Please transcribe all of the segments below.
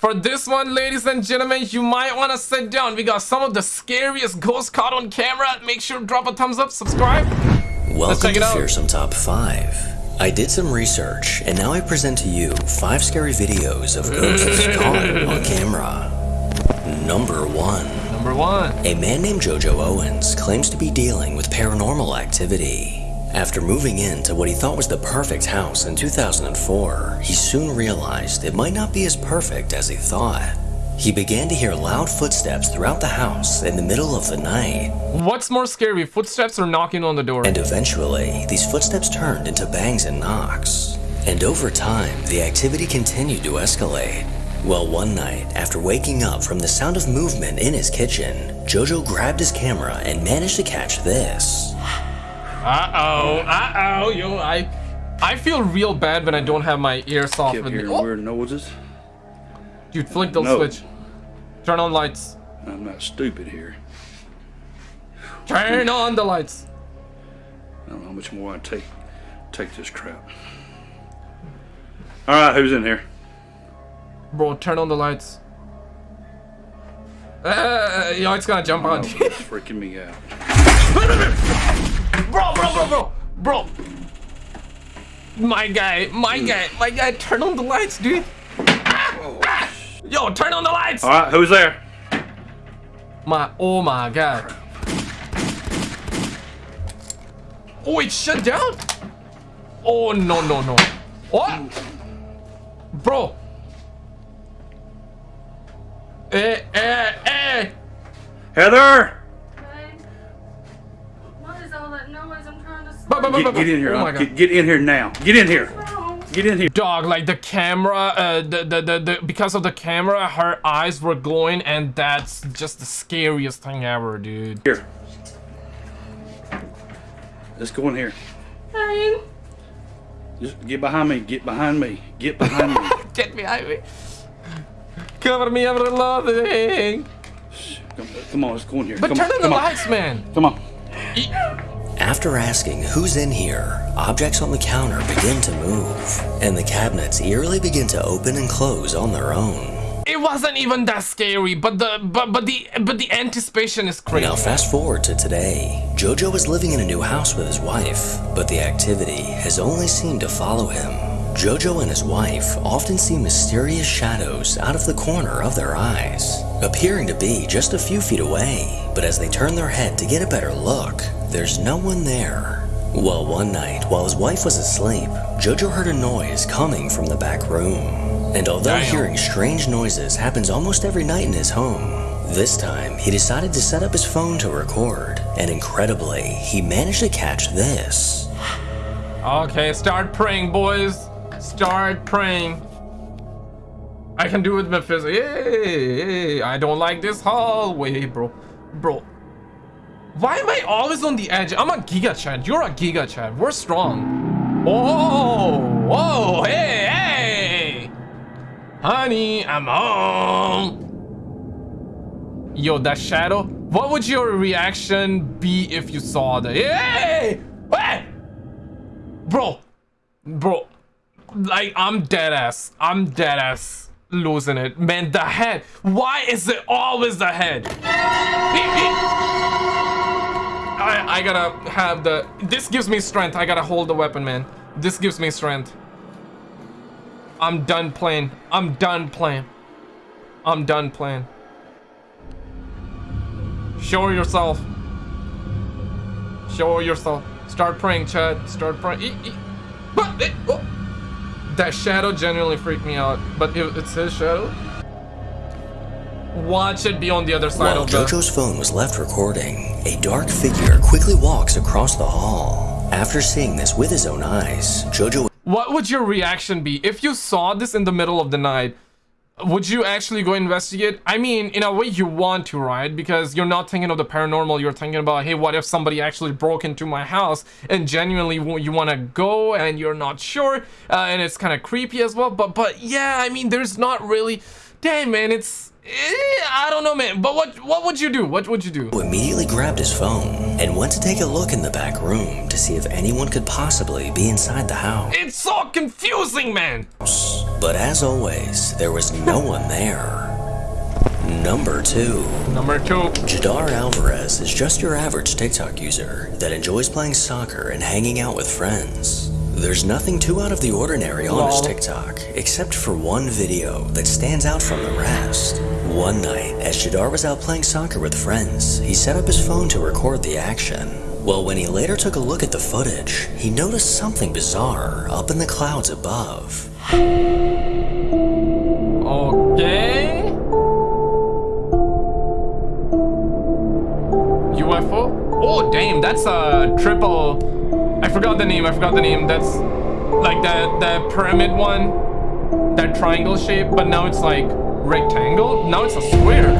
For this one, ladies and gentlemen, you might want to sit down. We got some of the scariest ghosts caught on camera. Make sure to drop a thumbs up, subscribe. Welcome to Fearsome Top 5. I did some research, and now I present to you 5 scary videos of ghosts caught on camera. Number 1. Number 1. A man named Jojo Owens claims to be dealing with paranormal activity. After moving into what he thought was the perfect house in 2004, he soon realized it might not be as perfect as he thought. He began to hear loud footsteps throughout the house in the middle of the night. What's more scary, footsteps or knocking on the door? And eventually, these footsteps turned into bangs and knocks. And over time, the activity continued to escalate. Well, one night, after waking up from the sound of movement in his kitchen, Jojo grabbed his camera and managed to catch this. Uh-oh, uh-oh, yo, I I feel real bad when I don't have my ears off with me. Oh. weird noises. Dude, flick the no. switch. Turn on lights. I'm not stupid here. Turn on the lights. I don't know how much more I take take this crap. Alright, who's in here? Bro, turn on the lights. Uh, yo, it's gonna jump oh, on. it's freaking me out. Bro, bro, bro, bro, bro. My guy, my mm. guy, my guy, turn on the lights, dude. Oh. Yo, turn on the lights. All right, who's there? My, oh my god. Oh, it shut down? Oh, no, no, no. What? Bro. Eh, eh, eh. Heather! Get, get, in here. Oh get, get, in here now. Get in here. Get in here. Dog, like the camera, uh, the, the, the, the, because of the camera, her eyes were glowing, and that's just the scariest thing ever, dude. Here. Let's go in here. Fine. Just get behind me. Get behind me. Get behind me. get behind me. Cover me everything. Come on, let's go in here. But Come turn on, on the lights, man. Come on. After asking who's in here, objects on the counter begin to move, and the cabinets eerily begin to open and close on their own. It wasn't even that scary, but the but but the but the anticipation is crazy. Now fast forward to today. Jojo is living in a new house with his wife, but the activity has only seemed to follow him. Jojo and his wife often see mysterious shadows out of the corner of their eyes, appearing to be just a few feet away, but as they turn their head to get a better look, there's no one there. Well, one night, while his wife was asleep, Jojo heard a noise coming from the back room. And although Damn. hearing strange noises happens almost every night in his home, this time he decided to set up his phone to record, and incredibly, he managed to catch this. Okay, start praying, boys. Start praying. I can do it with my physics. Hey, I don't like this hallway, bro. Bro, why am I always on the edge? I'm a Giga Chad. You're a Giga Chad. We're strong. Oh, whoa, hey, hey. Honey, I'm home. Yo, that shadow. What would your reaction be if you saw that? Hey, hey, bro, bro. Like, I'm dead ass. I'm dead ass losing it. Man, the head. Why is it always the head? I, I gotta have the... This gives me strength. I gotta hold the weapon, man. This gives me strength. I'm done playing. I'm done playing. I'm done playing. Show yourself. Show yourself. Start praying, Chad. Start praying. E e eh, oh. That shadow genuinely freaked me out. But it's his shadow? Watch it be on the other side While of Jojo's phone was left recording, a dark figure quickly walks across the hall. After seeing this with his own eyes, Jojo... What would your reaction be if you saw this in the middle of the night? Would you actually go investigate? I mean, in a way you want to, right? Because you're not thinking of the paranormal, you're thinking about, hey, what if somebody actually broke into my house? And genuinely you want to go and you're not sure, uh, and it's kind of creepy as well. But, but yeah, I mean, there's not really Damn, man, it's Eh, I don't know, man. But what what would you do? What would you do? Who Immediately grabbed his phone and went to take a look in the back room to see if anyone could possibly be inside the house. It's so confusing, man. But as always, there was no one there. Number 2. Number two. Jadar Alvarez is just your average TikTok user that enjoys playing soccer and hanging out with friends. There's nothing too out of the ordinary on his TikTok, except for one video that stands out from the rest. One night, as Jadar was out playing soccer with friends, he set up his phone to record the action. Well, when he later took a look at the footage, he noticed something bizarre up in the clouds above. Okay. UFO? Oh, damn, that's a triple. I forgot the name. I forgot the name. That's like the the pyramid one, that triangle shape, but now it's like rectangle. Now it's a square.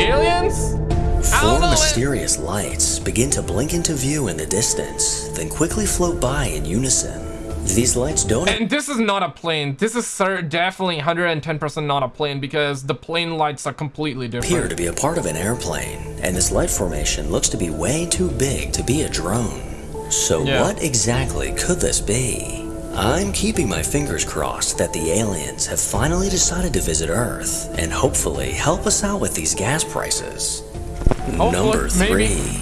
Aliens? Four mysterious lights begin to blink into view in the distance, then quickly float by in unison. These lights don't And this is not a plane. This is definitely 110% not a plane because the plane lights are completely different. appear to be a part of an airplane, and this light formation looks to be way too big to be a drone. So Yeah. what exactly could this be? I'm keeping my fingers crossed that the aliens have finally decided to visit Earth and hopefully help us out with these gas prices. Number maybe. three.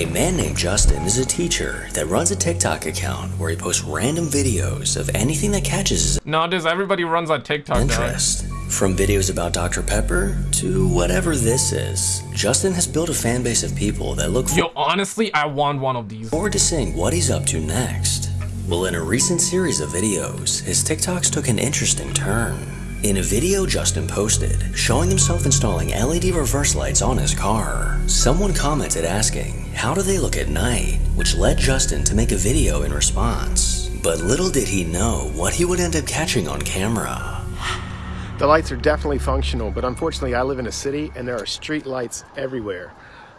A man named Justin is a teacher that runs a TikTok account where he posts random videos of anything that catches his Nowadays, everybody runs on TikTok. interest. From videos about Dr. Pepper to whatever this is, Justin has built a fan base of people that look Yo, honestly, I want one of these. forward to seeing what he's up to next. Well, in a recent series of videos, his TikToks took an interesting turn. In a video Justin posted, showing himself installing LED reverse lights on his car, someone commented asking, how do they look at night, which led Justin to make a video in response. But little did he know what he would end up catching on camera. The lights are definitely functional, but unfortunately I live in a city and there are street lights everywhere.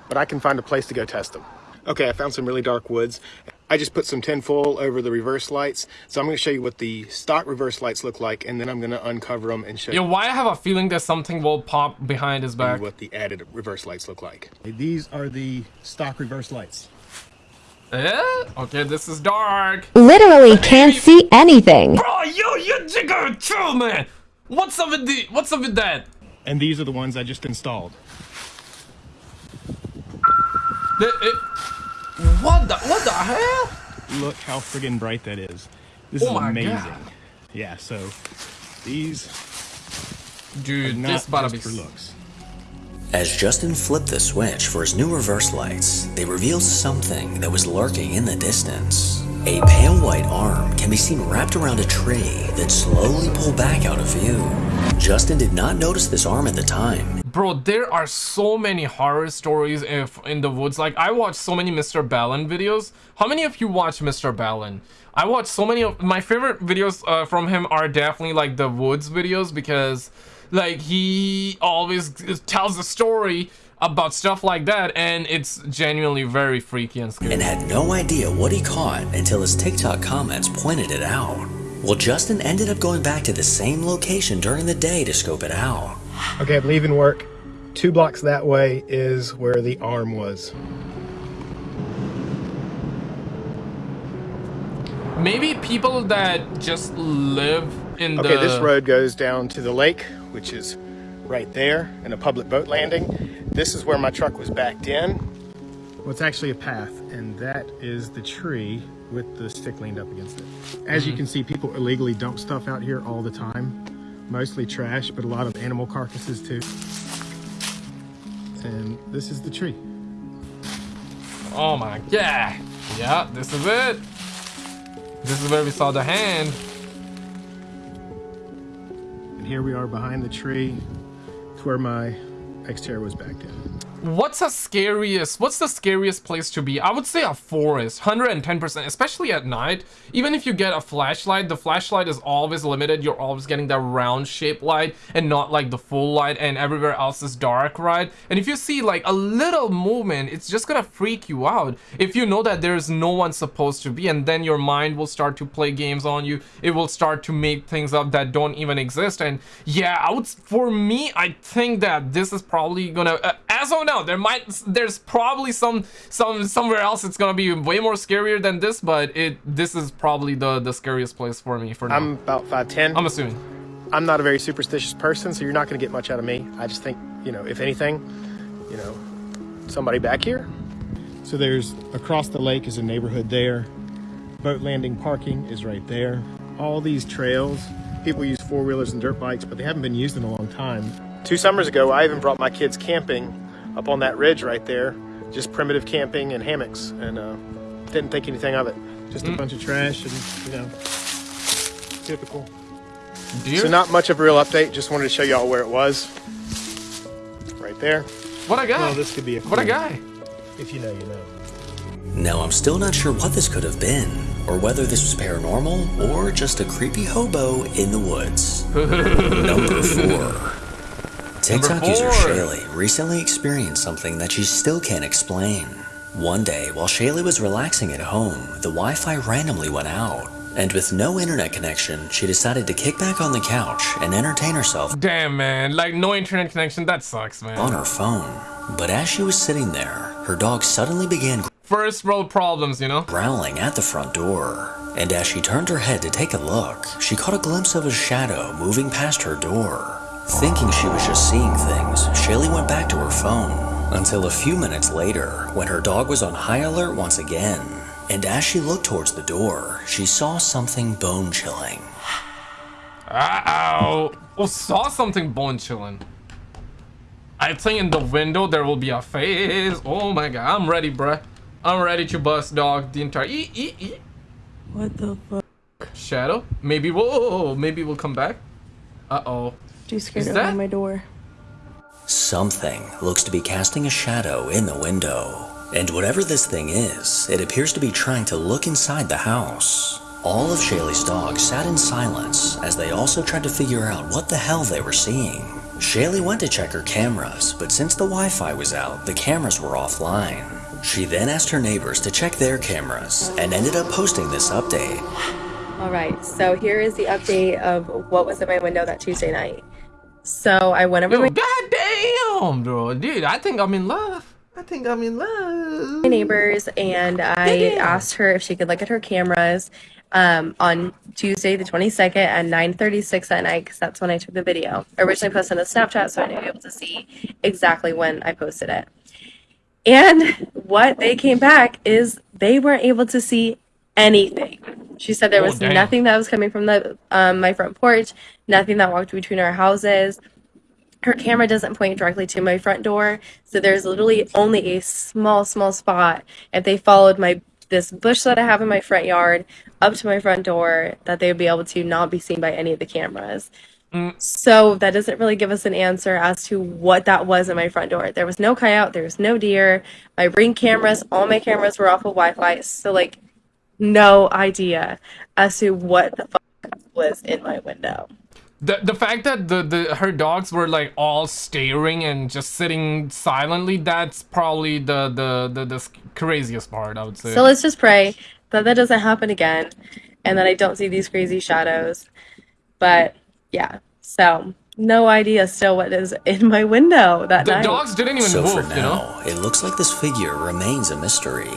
But I can find a place to go test them. Okay, I found some really dark woods. I just put some tinfoil over the reverse lights. So I'm gonna show you what the stock reverse lights look like and then I'm gonna uncover them and show Yo, you why I have a feeling that something will pop behind his back. what the added reverse lights look like. These are the stock reverse lights. Eh? Okay, this is dark. Literally can't see anything. Bro, yo, you jigger, chill, man. What's up with the? What's up with that? And these are the ones I just installed. The, it, what the? What the hell? Look how friggin' bright that is. This Oh is my amazing. God. Yeah, so these are Dude, not this about to for looks. As Justin flipped the switch for his new reverse lights, they revealed something that was lurking in the distance. A pale white arm can be seen wrapped around a tree that slowly pulled back out of view. Justin did not notice this arm at the time. Bro, there are so many horror stories if in the woods. Like I watch so many Mr. Ballen videos. How many of you watch Mr. Ballen? I watch so many of my favorite videos uh, from him are definitely like the woods videos because like he always tells a story about stuff like that and it's genuinely very freaky and scary. and had no idea what he caught until his TikTok comments pointed it out. Well, Justin ended up going back to the same location during the day to scope it out. Okay, I'm leaving work. Two blocks that way is where the arm was. Maybe people that just live in Okay, the Okay, this road goes down to the lake, which is right there, and a public boat landing. This is where my truck was backed in. Well, it's actually a path, and that is the tree with the stick leaned up against it. As you mm-hmm. can see, people illegally dump stuff out here all the time. Mostly trash, but a lot of animal carcasses too. And this is the tree. Oh my god. Yeah, this is it. This is where we saw the hand. And here we are behind the tree. It's where my Xterra was backed in. What's the scariest what's the scariest place to be? I would say a forest 110 percent especially at night. Even if you get a flashlight the flashlight is always limited. You're always getting that round shaped light and not like the full light and everywhere else is dark right? And if you see like a little movement it's just gonna freak you out. If you know that there's no one supposed to be and then your mind will start to play games on you. It will start to make things up that don't even exist. And yeah i would for me i think that this is probably gonna uh, as of now there might there's probably some some somewhere else it's gonna be way more scarier than this but it this is probably the the scariest place for me for now I'm about 5'10". i'm assuming I'm not a very superstitious person, so you're not going to get much out of me. I just think, you know, if anything, you know, somebody back here. So there's across the lake is a neighborhood there. Boat landing parking is right there. All these trails, people use four wheelers and dirt bikes, but they haven't been used in a long time. Two summers ago, I even brought my kids camping up on that ridge right there, just primitive camping and hammocks, and uh, didn't think anything of it. Just a bunch of trash and, you know, typical. deer So not much of a real update, just wanted to show y'all where it was. Right there. what a guy Well, this could be a what a clue. guy If you know, you know. Now, I'm still not sure what this could have been, or whether this was paranormal or just a creepy hobo in the woods. Number four. TikTok user. Shaylee recently experienced something that she still can't explain. One day, while Shaylee was relaxing at home, the Wi Fi randomly went out. And with no internet connection, she decided to kick back on the couch and entertain herself damn man like no internet connection that sucks man on her phone. But as she was sitting there, her dog suddenly began first world problems you know growling at the front door. And as she turned her head to take a look, she caught a glimpse of a shadow moving past her door. Thinking she was just seeing things, Shaylee went back to her phone until a few minutes later when her dog was on high alert once again. And as she looked towards the door, she saw something bone chilling. Uh-oh. Oh, saw something bone chilling. I think in the window there will be a face. Oh my god, I'm ready, bruh. I'm ready to bust dog the entire e e e. What the fuck? Shadow? Maybe we'll oh, maybe we'll come back. Uh-oh. You scared Is to that- open my door. Something looks to be casting a shadow in the window. And whatever this thing is, it appears to be trying to look inside the house. All of Shaylee's dogs sat in silence as they also tried to figure out what the hell they were seeing. Shaylee went to check her cameras, but since the Wi Fi was out, the cameras were offline. She then asked her neighbors to check their cameras and ended up posting this update. All right, so here is the update of what was in my window that Tuesday night. So I went over Yo, my goddamn, bro. Dude, I think I'm in love. I think I'm in love. neighbors and I asked her if she could look at her cameras um, on Tuesday the 22nd at 9:36 at night because that's when I took the video. I originally posted on the Snapchat, so I knew able to see exactly when I posted it. And what they came back is they weren't able to see anything. She said there Oh, was damn. nothing that was coming from the um, my front porch, nothing that walked between our houses. Her camera doesn't point directly to my front door, so there's literally only a small, small spot. If they followed my this bush that I have in my front yard up to my front door, that they would be able to not be seen by any of the cameras. Mm. So that doesn't really give us an answer as to what that was in my front door. There was no coyote, there was no deer. My ring cameras, all my cameras were off of Wi-Fi. So like, no idea as to what the fuck was in my window. The the fact that the, the her dogs were like all staring and just sitting silently, that's probably the the the, the craziest part, I would say. So let's just pray that that doesn't happen again, and that I don't see these crazy shadows. But yeah, so no idea still what is in my window that the night. dogs didn't even So move, for you know? now, it looks like this figure remains a mystery.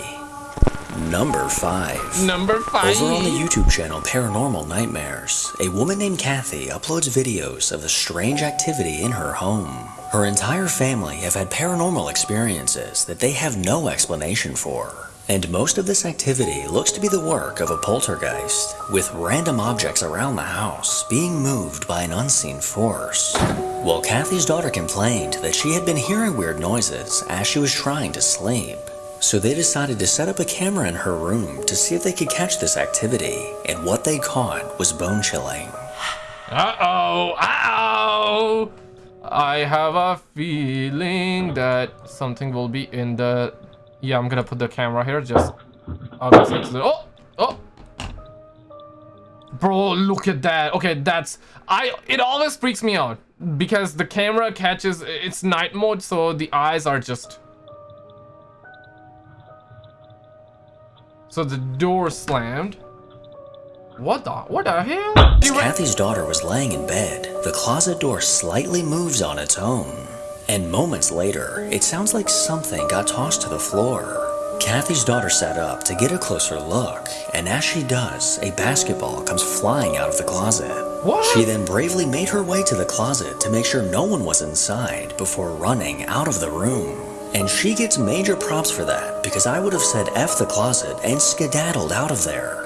Number 5. Number five. Over on the YouTube channel Paranormal Nightmares, a woman named Kathy uploads videos of the strange activity in her home. Her entire family have had paranormal experiences that they have no explanation for. And most of this activity looks to be the work of a poltergeist, with random objects around the house being moved by an unseen force. While Kathy's daughter complained that she had been hearing weird noises as she was trying to sleep. So they decided to set up a camera in her room to see if they could catch this activity, and what they caught was bone chilling. Uh-oh, uh-oh. I have a feeling that something will be in the... Yeah, I'm gonna put the camera here, just... Obviously, oh! Oh! Bro, look at that. Okay, that's... I... It always freaks me out. Because the camera catches... It's night mode, so the eyes are just... So the door slammed. What the... What the hell? As Kathy's daughter was laying in bed, the closet door slightly moves on its own. And moments later, it sounds like something got tossed to the floor. Kathy's daughter sat up to get a closer look, and as she does, a basketball comes flying out of the closet. What? She then bravely made her way to the closet to make sure no one was inside before running out of the room. And she gets major props for that because I would have said F the closet and skedaddled out of there.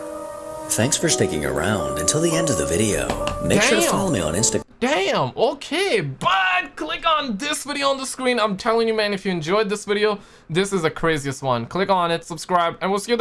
Thanks for sticking around until the end of the video. Make sure to follow me on Instagram. Damn, okay, but click on this video on the screen. I'm telling you, man, if you enjoyed this video, this is the craziest one. Click on it, subscribe, and we'll see you there.